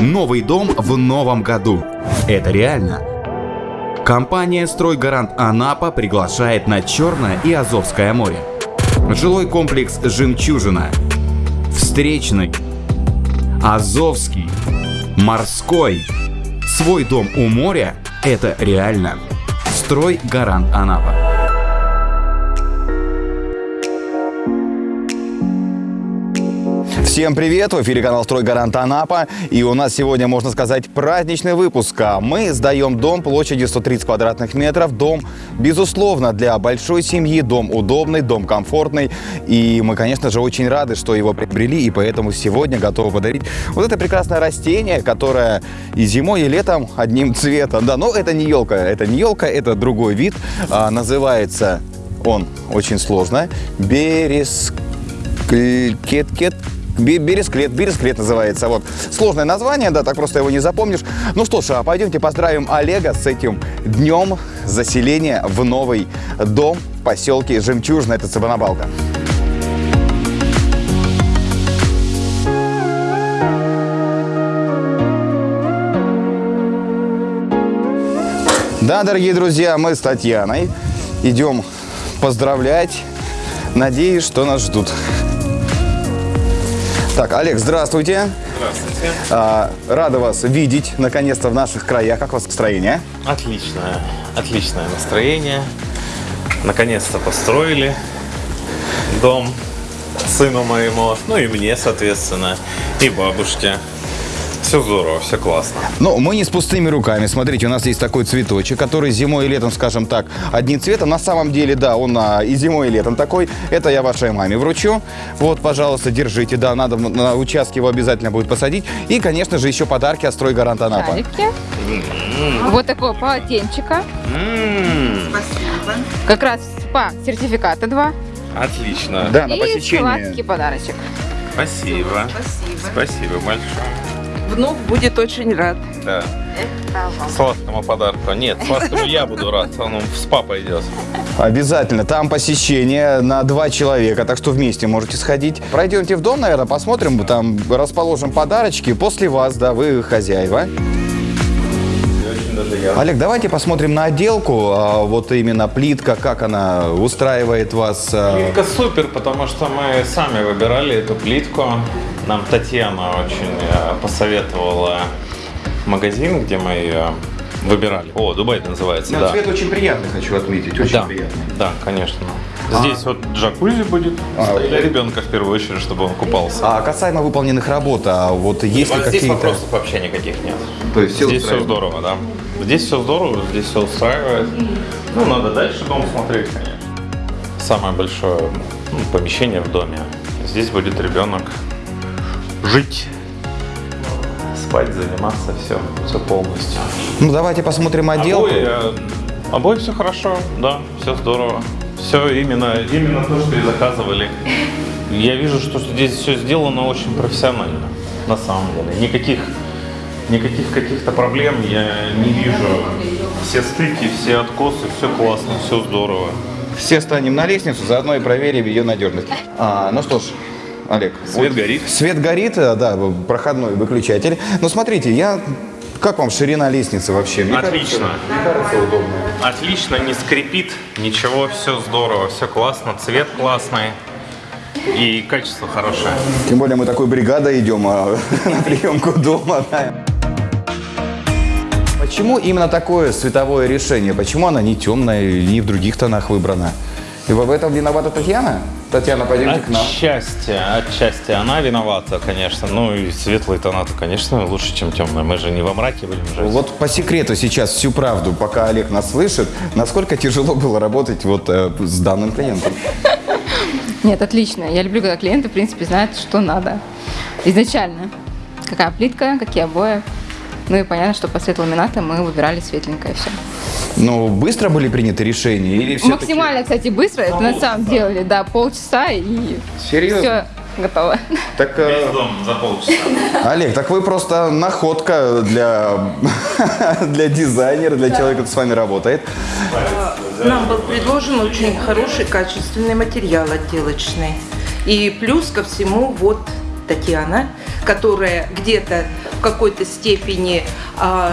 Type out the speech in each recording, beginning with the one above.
Новый дом в новом году. Это реально. Компания «Стройгарант Анапа» приглашает на Черное и Азовское море. Жилой комплекс «Жемчужина», Встречный, Азовский, Морской. Свой дом у моря – это реально. «Стройгарант Анапа». Всем привет! В эфире канал «Стройгарант Анапа». И у нас сегодня, можно сказать, праздничный выпуск. А Мы сдаем дом площадью 130 квадратных метров. Дом, безусловно, для большой семьи. Дом удобный, дом комфортный. И мы, конечно же, очень рады, что его приобрели. И поэтому сегодня готовы подарить вот это прекрасное растение, которое и зимой, и летом одним цветом. Да, но это не елка, это не елка, это другой вид. А, называется он очень сложно. Берез... Бересклет, Бересклет называется. Вот. Сложное название, да, так просто его не запомнишь. Ну что ж, а пойдемте поздравим Олега с этим днем заселения в новый дом в поселке Жемчужина, это Цыбанабалка. Да, дорогие друзья, мы с Татьяной идем поздравлять. Надеюсь, что нас ждут. Так, Олег, здравствуйте. Здравствуйте. А, рада вас видеть, наконец-то, в наших краях. Как у вас настроение? Отличное, отличное настроение. Наконец-то построили дом сыну моему, ну и мне, соответственно, и бабушке. Все здорово, все классно. Но мы не с пустыми руками. Смотрите, у нас есть такой цветочек, который зимой и летом, скажем так, одним цветом. На самом деле, да, он а, и зимой, и летом такой. Это я вашей маме вручу. Вот, пожалуйста, держите. Да, надо на участке его обязательно будет посадить. И, конечно же, еще подарки от «Стройгарант Анапа». Шарики. Вот такого полотенчика. М-м, Как раз спа сертификата два. Отлично. Да, на И посещение. сладкий подарочек. Спасибо. Спасибо большое. Внук будет очень рад. Да. Сладкому подарку. Нет, сладкому я буду рад. Он в спа пойдет. Обязательно. Там посещение на два человека, так что вместе можете сходить. Пройдемте в дом, наверное, посмотрим. Там расположим подарочки. После вас, да, вы хозяева. Олег, давайте посмотрим на отделку. А, Вот именно плитка, как она устраивает вас. а. Плитка супер, потому что мы сами выбирали эту плитку. Нам Татьяна очень э, посоветовала магазин, где мы ее выбирали. О, Дубай это называется, да. Цвет очень приятный, хочу отметить. Очень Да, приятный. да, конечно. Здесь вот джакузи будет А, для ребенка в первую очередь, чтобы он купался. А касаемо выполненных работ, а вот есть ли здесь какие-то... вопросов вообще никаких нет. То есть здесь все здорово, да. Здесь все здорово, здесь все устраивает. Ну, надо дальше дом смотреть, конечно. Самое большое ну, помещение в доме. Здесь будет ребенок жить, спать, заниматься, все, все полностью. Ну, давайте посмотрим отделку. Обои, э, обои все хорошо, да, все здорово. Все именно, именно то, что и заказывали. Я вижу, что здесь все сделано очень профессионально, на самом деле. Никаких, никаких каких-то проблем я не вижу. Все стыки, все откосы, все классно, все здорово. Все станем на лестницу, заодно и проверим ее надежность. А, ну что ж, Олег. Свет горит. Свет горит, э, да, проходной выключатель. Но смотрите, я... Как вам ширина лестницы вообще? Мне Отлично. кажется, мне кажется, удобно. Отлично, не скрипит, ничего, все здорово, все классно, цвет классный и качество хорошее. Тем более мы такой бригадой идем а, на приемку дома. да. Почему именно такое световое решение? Почему она не темная и не в других тонах выбрана? И в этом виновата Татьяна? Татьяна, пойдемте к нам. Отчасти, отчасти она виновата, конечно. Ну и светлые тона-то, конечно, лучше, чем темные. Мы же не во мраке будем жить. Вот по секрету сейчас всю правду, пока Олег нас слышит, насколько тяжело было работать вот э, с данным клиентом? Нет, отлично. Я люблю, когда клиенты, в принципе, знают, что надо. Изначально. Какая плитка, какие обои. Ну и понятно, что по цвету ламината мы выбирали светленькое все. Ну, быстро были приняты решения или все Максимально, кстати, быстро. Это на самом деле, да, полчаса и Серьезно? все готово. Так, э, Весь дом за полчаса. Олег, так вы просто находка для, для дизайнера, для человека, кто с вами работает. Нам был предложен очень хороший, качественный материал отделочный. И плюс ко всему, вот Татьяна которая где-то в какой-то степени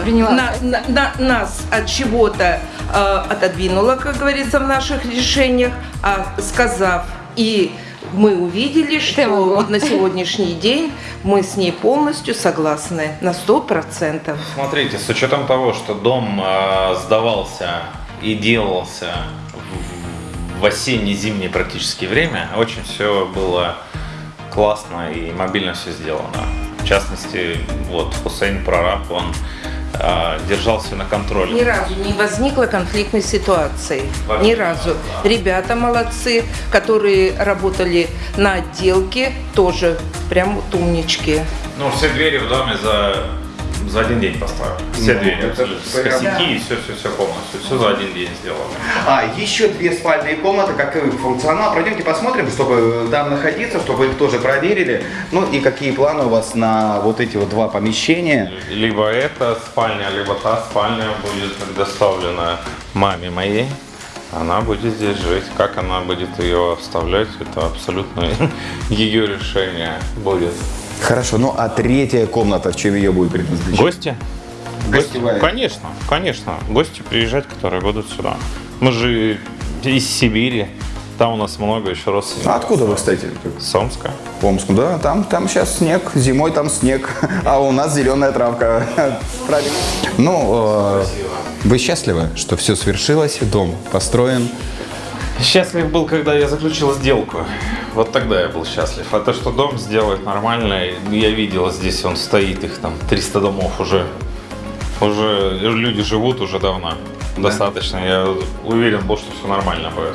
Приняла на- на- на- нас от чего-то а, отодвинула, как говорится, в наших решениях, а сказав и мы увидели, что вот на сегодняшний день мы с ней полностью согласны на сто процентов. Смотрите, с учетом того, что дом э, сдавался и делался в- в осенне-зимнее практически время, очень все было классно и мобильно все сделано. В частности, вот Хусейн Прораб, он э, держал все на Ни контроле. разу не возникло конфликтной ситуации. Вообще. Ни разу. Ребята молодцы, которые работали на отделке, тоже прям вот умнички. Ну, все двери в доме за, за один день поставили. Все Ну, двери. С прям- косяки и все, все, все полностью. Все за один день сделано. А, еще две спальные комнаты, какой функционал. Пройдемте посмотрим, чтобы там находиться, чтобы их тоже проверили. Ну и какие планы у вас на вот эти вот два помещения. Либо эта спальня, либо та спальня будет предоставлена маме моей. Она будет здесь жить. Как она будет ее вставлять, это абсолютно ее решение будет. Хорошо, ну а третья комната, в чем ее будет предназначена? Гости? Гостевая. Конечно, конечно. Гости приезжать, которые будут сюда. Мы же из Сибири. Там у нас много еще родственников. А откуда вы, кстати? С Омска. В Омску, да, там, там сейчас снег, зимой там снег, а у нас зеленая травка. Правильно. Ну, э, вы счастливы, что все свершилось, дом построен? Счастлив был, когда я заключил сделку. Вот тогда я был счастлив. А то, что дом сделает нормально, я видел здесь, он стоит, их там 300 домов уже. Уже люди живут уже давно. Достаточно. Я уверен был, что все нормально будет.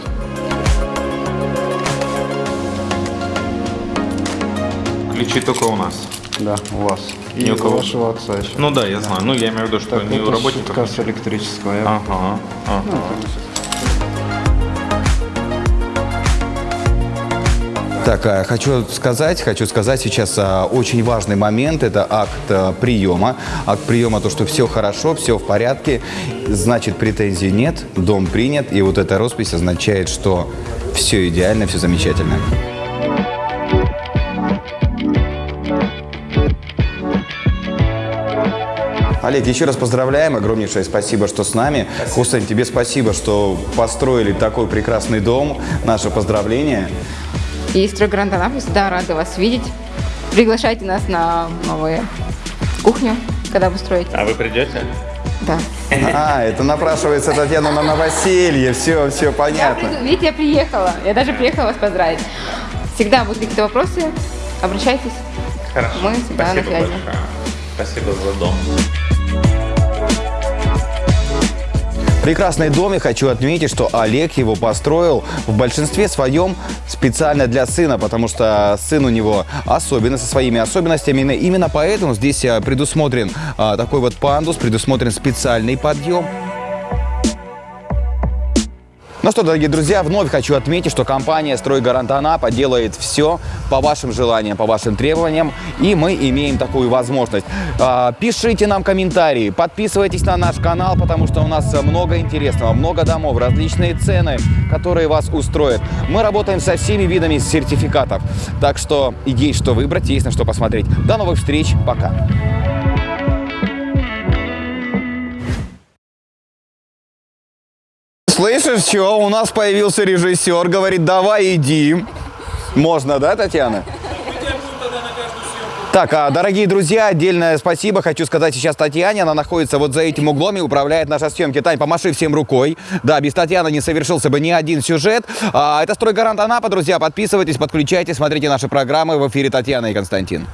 Ключи только у нас. Да, у вас. И у кого. вашего отца еще. Ну да, я знаю. Ну, я имею в виду, что Так, не у работников. с электрического. я- Ага, ага. Так, а, хочу сказать, хочу сказать сейчас а, очень важный момент. Это акт а, приема. Акт приема, то, что все хорошо, все в порядке. Значит, претензий нет, дом принят. И вот эта роспись означает, что все идеально, все замечательно. Олег, еще раз поздравляем. Огромнейшее спасибо, что с нами. Хусейн, тебе спасибо, что построили такой прекрасный дом. Наше поздравление. И стройгрант Анапы всегда рады вас видеть. Приглашайте нас на новую кухню, когда вы строите. А вы придете? Да. А, это напрашивается Татьяна на новоселье. Все, все Я понятно. приду- видите, я приехала. Я даже приехала вас поздравить. Всегда будут какие-то вопросы, обращайтесь. Хорошо. Мы всегда Спасибо на связи. большое. Спасибо за дом. Прекрасный дом, и хочу отметить, что Олег его построил в большинстве своем специально для сына, потому что сын у него особенный, со своими особенностями. Именно поэтому здесь а, предусмотрен а, такой вот пандус, предусмотрен специальный подъем. Ну что, дорогие друзья, вновь хочу отметить, что компания «Стройгарант Анапа» делает все по вашим желаниям, по вашим требованиям, и мы имеем такую возможность. А, Пишите нам комментарии, подписывайтесь на наш канал, потому что у нас много интересного, много домов, различные цены, которые вас устроят. Мы работаем со всеми видами сертификатов, так что есть что выбрать, есть на что посмотреть. До новых встреч, пока! Слышишь, что? У нас появился режиссер, говорит, давай иди. Можно, да, Татьяна? Так, а, дорогие друзья, отдельное спасибо хочу сказать сейчас Татьяне. Она находится вот за этим углом и управляет нашей съемки. Тань, помаши всем рукой. Да, без Татьяны не совершился бы ни один сюжет. А, это «Стройгарант Анапа», друзья. Подписывайтесь, подключайтесь, смотрите наши программы в эфире Татьяна и Константин.